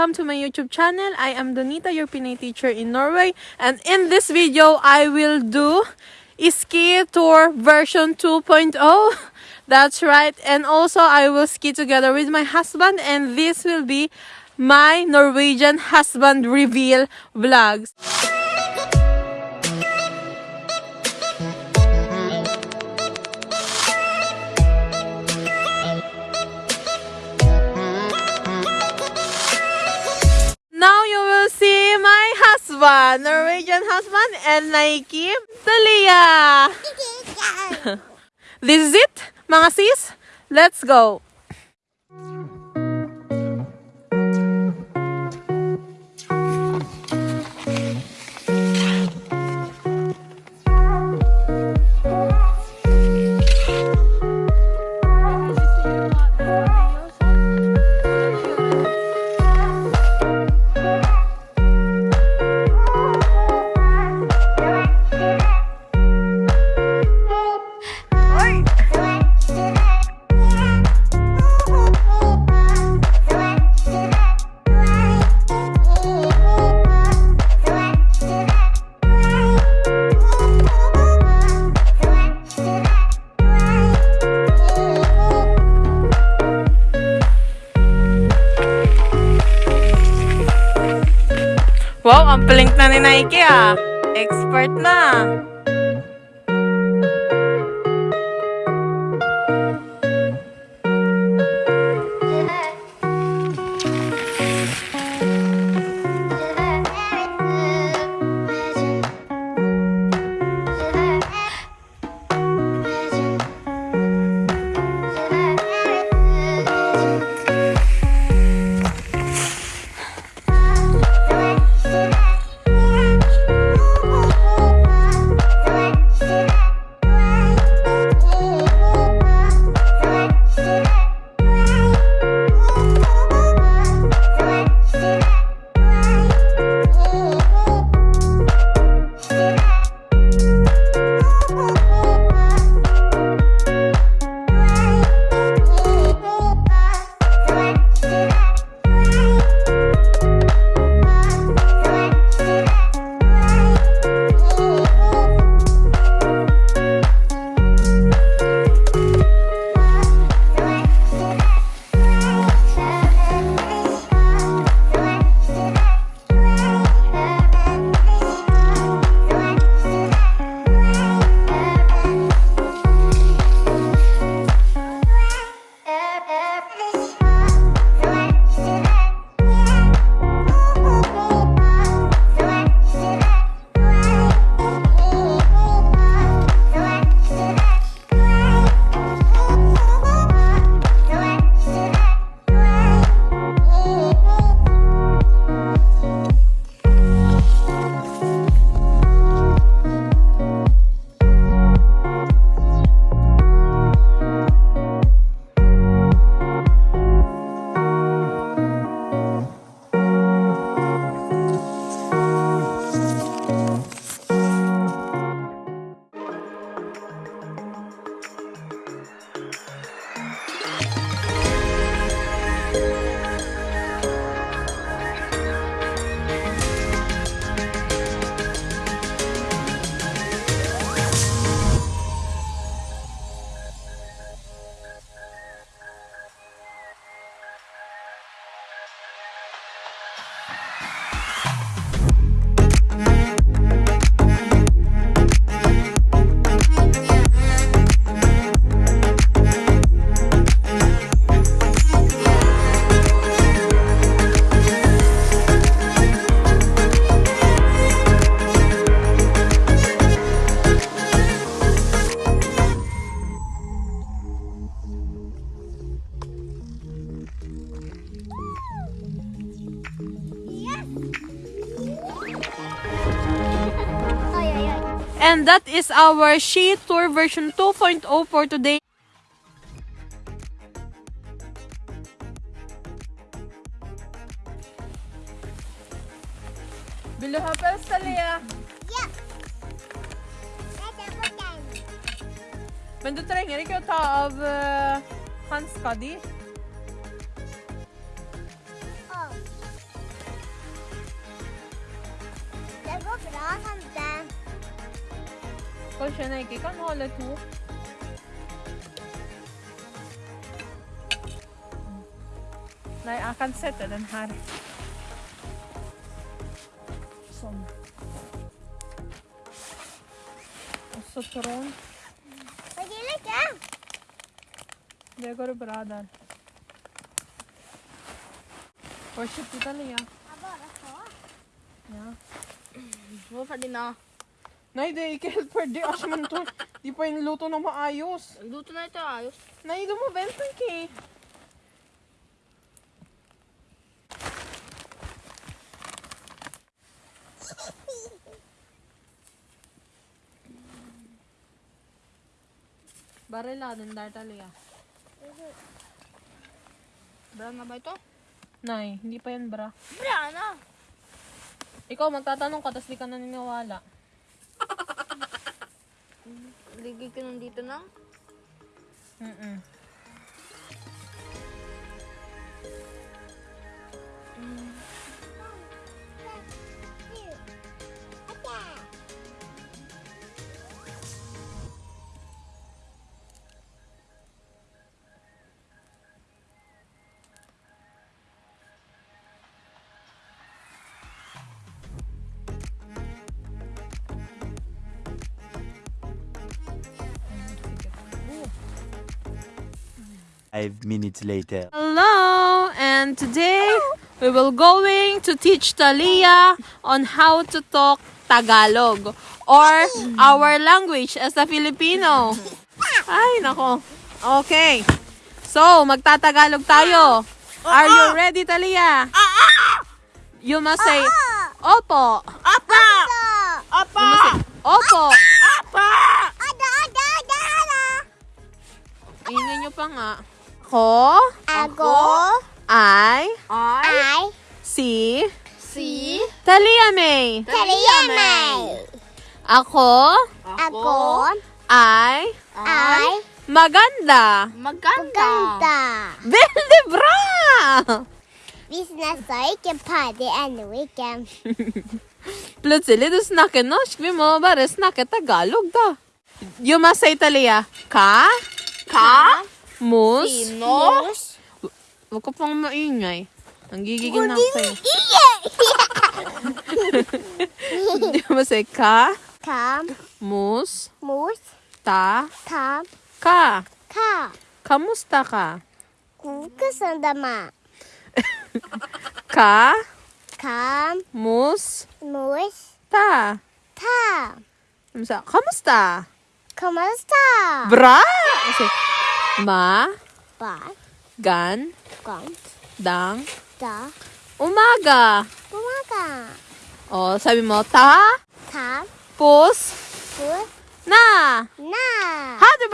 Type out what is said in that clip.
welcome to my YouTube channel. I am Donita, your Pinay teacher in Norway. And in this video, I will do ski tour version 2.0. That's right. And also, I will ski together with my husband. And this will be my Norwegian husband reveal vlogs. Husband, Norwegian husband, and Nike Talia. this is it, mga sis. Let's go. Wow, ang blink na ni Nike ah. Expert na. And that is our She Tour version 2.0 for today. Vill du ha pölsa, Yeah. Men du trenger ikke å ta av uh, hanska di. Oh. Det går bra. كل هناك holde to? Nei, jeg kan sette den her. Sånn. Og så tråden. Det går bra der. Hva kjøpte du, Lia? Jeg bare så. Ja. Hvorfor det nå? na. Nei, det er ikke helt ferdig. Asj, men to, di pa yung luto na maayos. Luto na ito ayos. Nay, du mo benta ki. Barila din dar talia. Bra na ba ito? Nay, hindi pa yan bra. Bra na. Ikaw magtatanong ka, tas di ka naniniwala. Ligay ko nandito na. Mm-mm. Five minutes later. Hello, and today we will going to teach Talia on how to talk Tagalog or our language as a Filipino. Ay, nako. Okay. So, magtatagalog tayo. Are you ready, Talia? You must say, Opo. Apa! You Apa! must say, Opo. Apa! Ada, ada, ada, ada. Ingin nyo pa nga. Ako Ako ay Ay! ay si Si! Talia May. Kaliyamay. Ako Ako ay ay maganda. Maganda! ganda. Veldig bra! Vi snakker ikke party ennå, ikke. Plutselig du snakker norsk. Vi må bare snakke tagalog, da. You must say, Talia. Ka, Ka? Mus. Sino? Huwag ka pang maingay. Nanggigigil na ako sa'yo. You must say, ka, Kam, mus, mus, ta, kam, ka. ka. Kamusta ka? Kusandama. Ka, Kam, mus, mus, ta. ta. Kamusta? Kamusta? Kumusta? Bra! Kasi, ma, Ba, gan, kam, dang, da, umaga. umaga. O, sabi mo, ta, Kam, pus, pus, na. na. Ha, di bra?